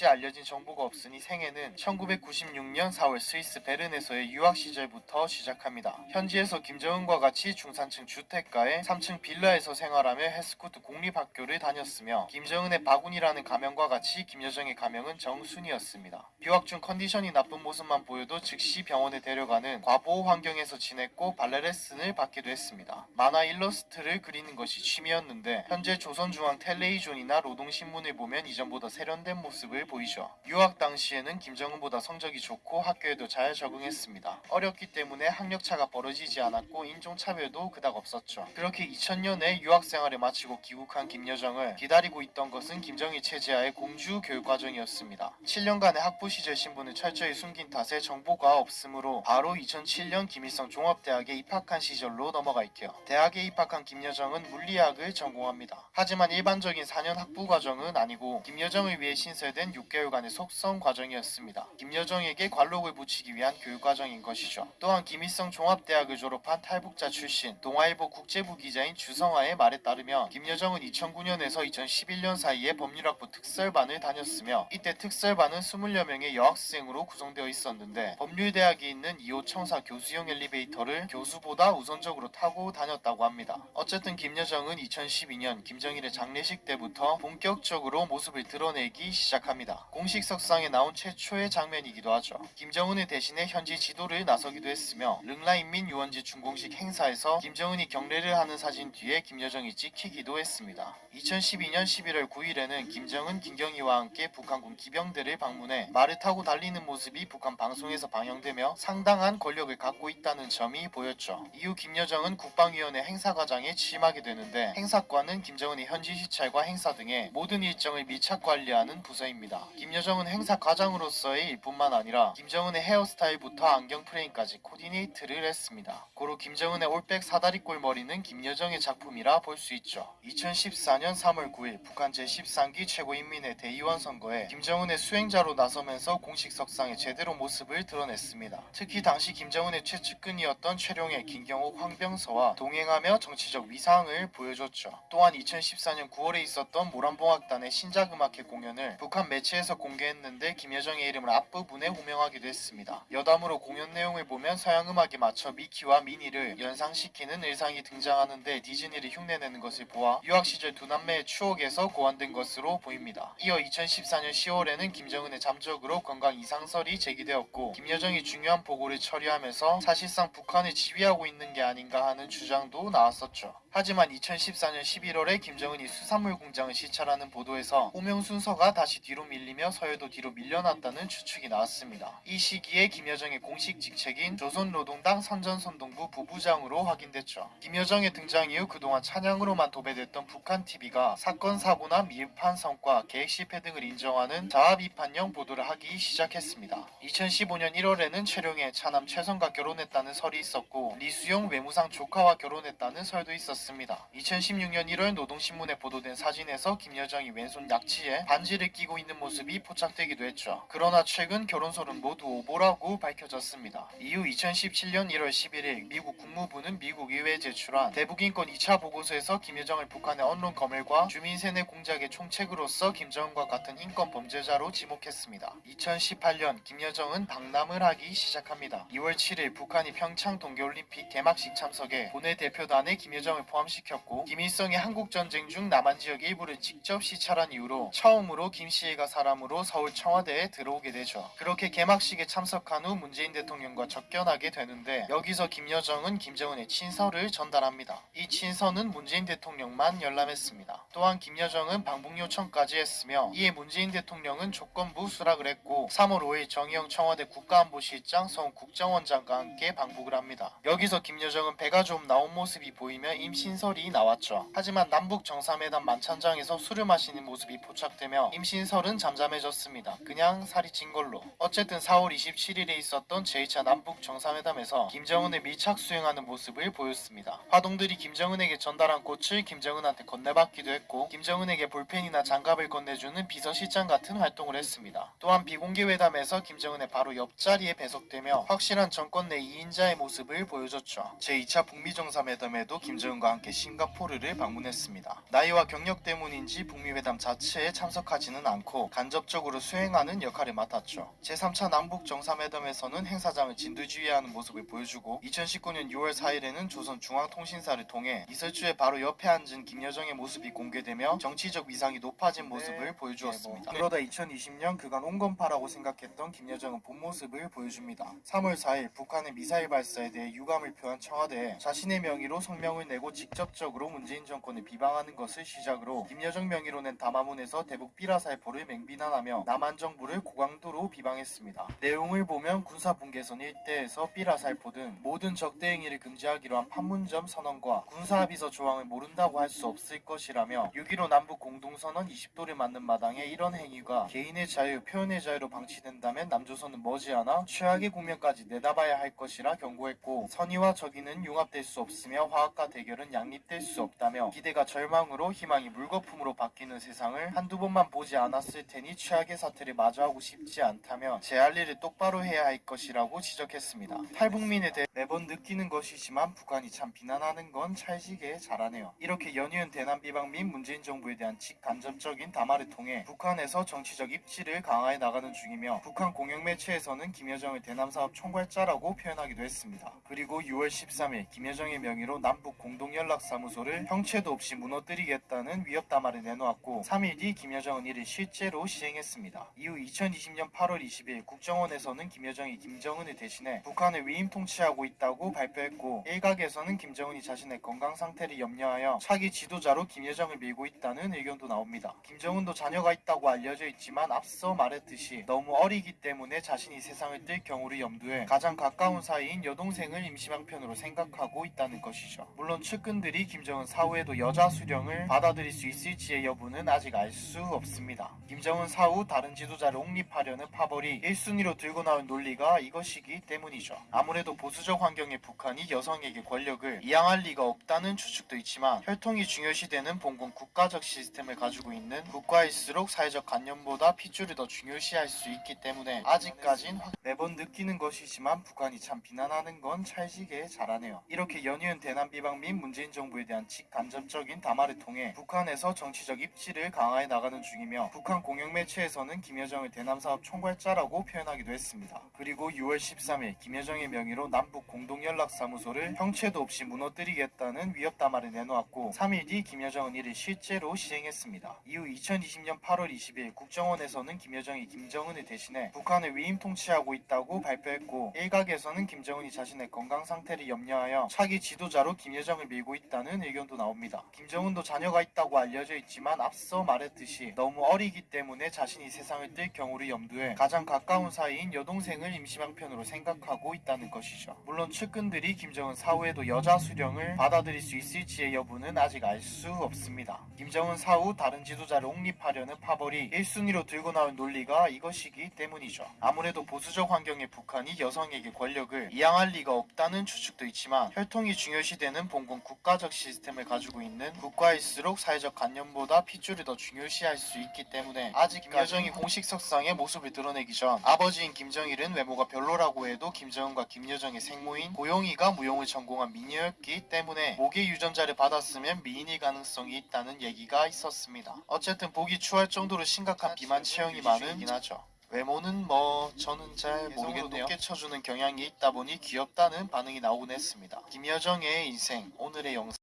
같이 알려진 정보가 없으니 생애는 1996년 4월 스위스 베른에서의 유학 시절부터 시작합니다. 현지에서 김정은과 같이 중산층 주택가에 3층 빌라에서 생활하며 헤스구트 공립학교를 다녔으며 김정은의 박운이라는 가명과 같이 김여정의 가명은 정순이었습니다. 유학 중 컨디션이 나쁜 모습만 보여도 즉시 병원에 데려가는 과보호 환경에서 지냈고 발레 레슨을 받기도 했습니다. 만화 일러스트를 그리는 것이 취미였는데 현재 조선중앙 텔레비죤이나 노동신문을 보면 이전보다 세련된 모습을 보이죠. 유학 당시에는 김정은보다 성적이 좋고 학교에도 잘 적응했습니다. 어렸기 때문에 학력차가 벌어지지 않았고 인종차별도 그닥 없었죠. 그렇게 2000년에 유학 생활을 마치고 귀국한 김여정을 기다리고 있던 것은 김정일 체제하의 공주 교육 과정이었습니다. 7년간의 학부 시절 신분을 철저히 숨긴 탓에 정보가 없으므로 바로 2007년 김일성 종합대학에 입학한 시절로 넘어갈게요. 대학에 입학한 김여정은 물리학을 전공합니다. 하지만 일반적인 4년 학부 과정은 아니고 김여정을 위해 신설된 6개월간의 속성 과정이었습니다. 김여정에게 관록을 붙이기 위한 교육 과정인 것이죠. 또한 김일성 종합대학을 졸업한 탈북자 출신 동아일보 국제부 기자인 주성아의 말에 따르면 김여정은 2009년에서 2011년 사이에 법률학부 특설반을 다녔으며 이때 특설반은 20여 명의 여학생으로 구성되어 있었는데 법률대학이 있는 2호 청사 교수용 엘리베이터를 교수보다 우선적으로 타고 다녔다고 합니다. 어쨌든 김여정은 2012년 김정일의 장례식 때부터 본격적으로 모습을 드러내기 시작합니다. 공식 석상에 나온 최초의 장면이기도 하죠. 김정은을 대신해 현지 지도를 나서기도 했으며 릉라인민 유원지 준공식 행사에서 김정은이 경례를 하는 사진 뒤에 김여정이 찍히기도 했습니다. 2012년 11월 9일에는 김정은, 김경희와 함께 북한군 기병대를 방문해 말을 타고 달리는 모습이 북한 방송에서 방영되며 상당한 권력을 갖고 있다는 점이 보였죠. 이후 김여정은 국방위원회 행사과장에 취임하게 되는데 행사과는 김정은의 현지 시찰과 행사 등의 모든 일정을 밀착 관리하는 부서입니다. 김여정은 행사 과장으로서의 일뿐만 아니라 김정은의 헤어스타일부터 안경 프레임까지 코디네이트를 했습니다. 고로 김정은의 올백 사다리꼴 머리는 김여정의 작품이라 볼 수 있죠. 2014년 3월 9일 북한 제13기 최고인민회 대의원 선거에 김정은의 수행자로 나서면서 공식 석상에 제대로 모습을 드러냈습니다. 특히 당시 김정은의 최측근이었던 최룡해, 김경옥, 황병서와 동행하며 정치적 위상을 보여줬죠. 또한 2014년 9월에 있었던 모란봉악단의 신작음악회 공연을 북한 매 체에서 공개했는데 김여정의 이름을 앞부분에 호명하기도 했습니다. 여담으로 공연 내용을 보면 서양 음악에 맞춰 미키와 미니를 연상시키는 의상이 등장하는데 디즈니를 흉내내는 것을 보아 유학 시절 두 남매의 추억에서 고안된 것으로 보입니다. 이어 2014년 10월에는 김정은의 잠적으로 건강 이상설이 제기되었고 김여정이 중요한 보고를 처리하면서 사실상 북한을 지휘하고 있는 게 아닌가 하는 주장도 나왔었죠. 하지만 2014년 11월에 김정은이 수산물 공장을 시찰하는 보도에서 호명 순서가 다시 뒤로 밀리며 서해도 뒤로 밀려났다는 추측이 나왔습니다. 이 시기에 김여정의 공식 직책인 조선노동당 선전선동부 부부장으로 확인됐죠. 김여정의 등장 이후 그동안 찬양으로만 도배됐던 북한 TV가 사건 사고나 미흡한 성과, 계획 실패 등을 인정하는 자아 비판형 보도를 하기 시작했습니다. 2015년 1월에는 최룡의 차남 최성과 결혼했다는 설이 있었고 리수용 외무상 조카와 결혼했다는 설도 있었습니다. 2016년 1월 노동신문에 보도된 사진에서 김여정이 왼손 약지에 반지를 끼고 있는 모습이 포착되기도 했죠. 그러나 최근 결혼설은 모두 오보라고 밝혀졌습니다. 이후 2017년 1월 11일 미국 국무부는 미국 의회에 제출한 대북인권 2차 보고서에서 김여정을 북한의 언론 검열과 주민 세뇌 공작의 총책으로서 김정은과 같은 인권 범죄자로 지목했습니다. 2018년 김여정은 방남을 하기 시작합니다. 2월 7일 북한이 평창 동계올림픽 개막식 참석에 본회 대표단에 김여정을 포함시켰고 김일성이 한국전쟁 중 남한 지역 일부를 직접 시찰한 이후로 처음으로 김 씨가 사람으로 서울 청와대에 들어오게 되죠. 그렇게 개막식에 참석한 후 문재인 대통령과 접견하게 되는데 여기서 김여정은 김정은의 친서를 전달합니다. 이 친서는 문재인 대통령만 열람했습니다. 또한 김여정은 방북 요청까지 했으며 이에 문재인 대통령은 조건부 수락을 했고 3월 5일 정의용 청와대 국가안보실장 성 국정원장과 함께 방북을 합니다. 여기서 김여정은 배가 좀 나온 모습이 보이며 임신설이 나왔죠. 하지만 남북 정상회담 만찬장에서 술을 마시는 모습이 포착되며 임신설은 잠잠해졌습니다. 그냥 살이 찐 걸로. 어쨌든 4월 27일에 있었던 제2차 남북 정상회담에서 김정은을 밀착 수행하는 모습을 보였습니다. 화동들이 김정은에게 전달한 꽃을 김정은한테 건네받기도 했고 김정은에게 볼펜이나 장갑을 건네주는 비서실장 같은 활동을 했습니다. 또한 비공개 회담에서 김정은의 바로 옆자리에 배석되며 확실한 정권 내 2인자의 모습을 보여줬죠. 제2차 북미 정상회담에도 김정은과 함께 싱가포르를 방문했습니다. 나이와 경력 때문인지 북미 회담 자체에 참석하지는 않고 간접적으로 수행하는 역할을 맡았죠. 제3차 남북 정상회담에서는 행사장을 진두지휘하는 모습을 보여주고 2019년 6월 4일에는 조선중앙통신사를 통해 이설주의 바로 옆에 앉은 김여정의 모습이 공개되며 정치적 위상이 높아진 모습을 네. 보여주었습니다. 그러다 2020년 그간 온건파라고 생각했던 김여정은 본 모습을 보여줍니다. 3월 4일 북한의 미사일 발사에 대해 유감을 표한 청와대에 자신의 명의로 성명을 내고 직접적으로 문재인 정권을 비방하는 것을 시작으로 김여정 명의로 낸 담화문에서 대북 삐라살포를 맹 비난하며 남한 정부를 고강도로 비방했습니다. 내용을 보면 군사 분계선 일대에서 삐라살포 등 모든 적대 행위를 금지하기로 한 판문점 선언과 군사합의서 조항을 모른다고 할 수 없을 것이라며 6.15 남북 공동선언 20도를 맞는 마당에 이런 행위가 개인의 자유, 표현의 자유로 방치된다면 남조선은 머지않아 최악의 국면까지 내다봐야 할 것이라 경고했고 선의와 적의는 융합될 수 없으며 화학과 대결은 양립될 수 없다며 기대가 절망으로 희망이 물거품으로 바뀌는 세상을 한두 번만 보지 않았을 테니 최악의 사태를 마주하고 싶지 않다며 제 할 일을 똑바로 해야 할 것이라고 지적했습니다. 탈북민에 대해 매번 느끼는 것이지만 북한이 참 비난하는 건 찰지게 잘하네요. 이렇게 연이은 대남 비방 및 문재인 정부에 대한 직간접적인 담화를 통해 북한에서 정치적 입지를 강화해 나가는 중이며 북한 공영 매체에서는 김여정을 대남 사업 총괄자라고 표현하기도 했습니다. 그리고 6월 13일 김여정의 명의로 남북 공동연락사무소를 형체도 없이 무너뜨리겠다는 위협 담화를 내놓았고 3일 뒤 김여정은 이를 실제 로 시행했습니다. 이후 2020년 8월 20일 국정원에서는 김여정이 김정은을 대신해 북한을 위임 통치하고 있다고 발표했고 일각에서는 김정은이 자신의 건강 상태를 염려하여 차기 지도자로 김여정을 밀고 있다는 의견도 나옵니다. 김정은도 자녀가 있다고 알려져 있지만 앞서 말했듯이 너무 어리기 때문에 자신이 세상을 뜰 경우를 염두에 가장 가까운 사이인 여동생을 임시방편으로 생각하고 있다는 것이죠. 물론 측근들이 김정은 사후에도 여자 수령을 받아들일 수 있을지의 여부는 아직 알 수 없습니다. 김 정은 사후 다른 지도자를 옹립하려는 파벌이 1순위로 들고 나온 논리가 이것이기 때문이죠. 아무래도 보수적 환경의 북한이 여성에게 권력을 이양할 리가 없다는 추측도 있지만 혈통이 중요시되는 봉건 국가적 시스템을 가지고 있는 국가일수록 사회적 관념보다 핏줄을 더 중요시할 수 있기 때문에 아직까진 확- 매번 느끼는 것이지만 북한이 참 비난하는 건 찰지게 잘하네요. 이렇게 연이은 대남 비방 및 문재인 정부에 대한 직간접적인 담화를 통해 북한에서 정치적 입지를 강화해 나가는 중이며 북한 공영 매체에서는 김여정을 대남 사업 총괄자라고 표현하기도 했습니다. 그리고 6월 13일 김여정의 명의로 남북 공동연락사무소를 형체도 없이 무너뜨리겠다는 위협 담화를 내놓았고 3일 뒤 김여정은 이를 실제로 시행했습니다. 이후 2020년 8월 20일 국정원에서는 김여정이 김정은을 대신해 북한을 위임 통치하고 있다고 발표했고 일각에서는 김정은이 자신의 건강 상태를 염려하여 차기 지도자로 김여정을 밀고 있다는 의견도 나옵니다. 김정은도 자녀가 있다고 알려져 있지만 앞서 말했듯이 너무 어리기 때문에 자신이 세상을 뜰 경우를 염두에 가장 가까운 사이인 여동생을 임시방편으로 생각하고 있다는 것이죠. 물론 측근들이 김정은 사후에도 여자 수령을 받아들일 수 있을지의 여부는 아직 알 수 없습니다. 김정은 사후 다른 지도자를 옹립하려는 파벌이 1순위로 들고 나온 논리가 이것이기 때문이죠. 아무래도 보수적 환경의 북한이 여성에게 권력을 이양할 리가 없다는 추측도 있지만 혈통이 중요시되는 봉건 국가적 시스템을 가지고 있는 국가일수록 사회적 관념보다 핏줄을 더 중요시할 수 있기 때문에 아직 김여정이 공식 석상의 모습을 드러내기 전 아버지인 김정일은 외모가 별로라고 해도 김정은과 김여정의 생모인 고용이가 무용을 전공한 미녀였기 때문에 모계 유전자를 받았으면 미인일 가능성이 있다는 얘기가 있었습니다. 어쨌든 보기 추할 정도로 심각한 비만 체형이 많은 이나죠. 외모는 뭐 저는 잘 모르겠네요. 높게 쳐주는 경향이 있다 보니 귀엽다는 반응이 나오곤 했습니다. 김여정의 인생 오늘의 영상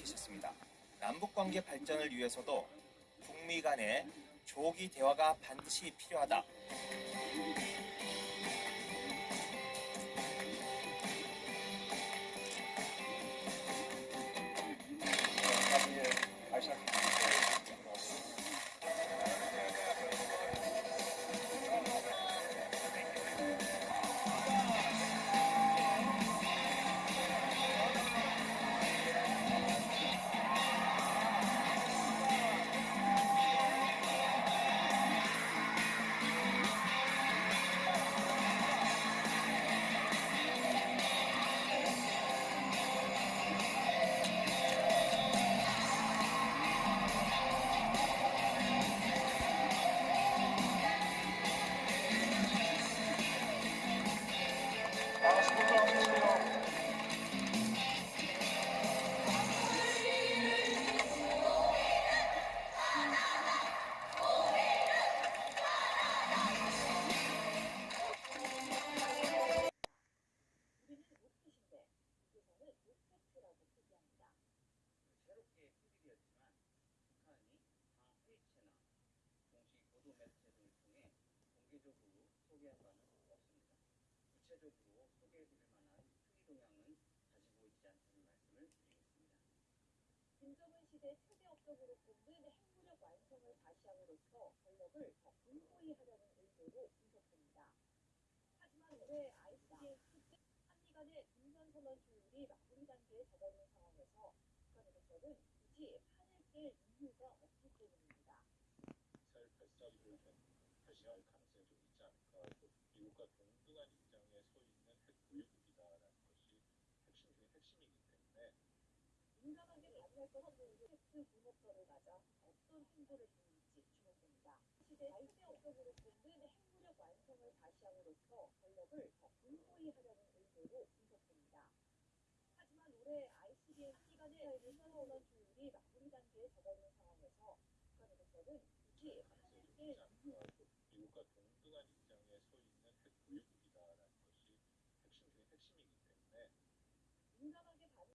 밝히셨습니다. 남북 관계 발전을 위해서도 북미 간의 조기 대화가 반드시 필요하다. 소개한 바는 없습니다. 구체적으로 소개해드릴 만한 특이 동향은 가지고 있지 않다는 말씀을 드리겠습니다. 김정은 시대 초대 업적으로 꼽는 핵무력 완성을 과시함으로써 권력을 더 공고히 하려는 의도로 분석됩니다. 하지만 올해 ICBM 때 한미 간의 중선선언 조율이 마무리 단계에 접어든 상황에서 북한으로서는 굳이 판을 깰 이유가 없기 때문입니다. 미사일 발사기를 발사할 가능성이 좀 있지 않을까. 또 미국과 동등한 입장에 서 있는 핵 보유국이다라는 것이 핵심 중에 핵심이기 때문에 민감하게 것 없는 텍스 분업선을 맞아 어떤 행보를 보일지 주목됩니다. 시대 초대 업적으로 꼽는 핵무력 완성을 과시함으로써 권력을 더 공고히 하려는 의도로 분석됩니다. 하지만 올해 ICBM 한미간의 중선선언 조율이 마무리 단계에 접어든 상황에서 북한으로서는 판을 깰 이유가